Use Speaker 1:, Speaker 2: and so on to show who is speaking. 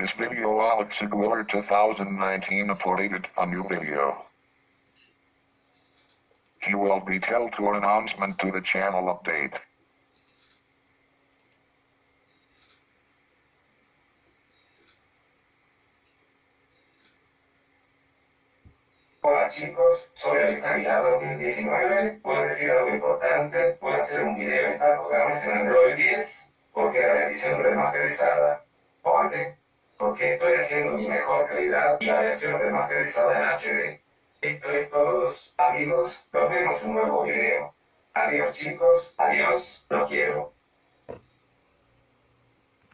Speaker 1: This video Alex Aguilar 2019 uploaded a new video. He will be tell to an announcement to the channel update.
Speaker 2: Hola chicos, soy Alexandria 2019. Puedo decir algo importante, puedo hacer un video en programas en Android 10, porque la edición remasterizada. ¿Por qué? Porque estoy haciendo mi mejor calidad y la versión remasterizada en HD. Esto es todos, amigos, nos vemos en un nuevo video. Adiós chicos, adiós, los quiero.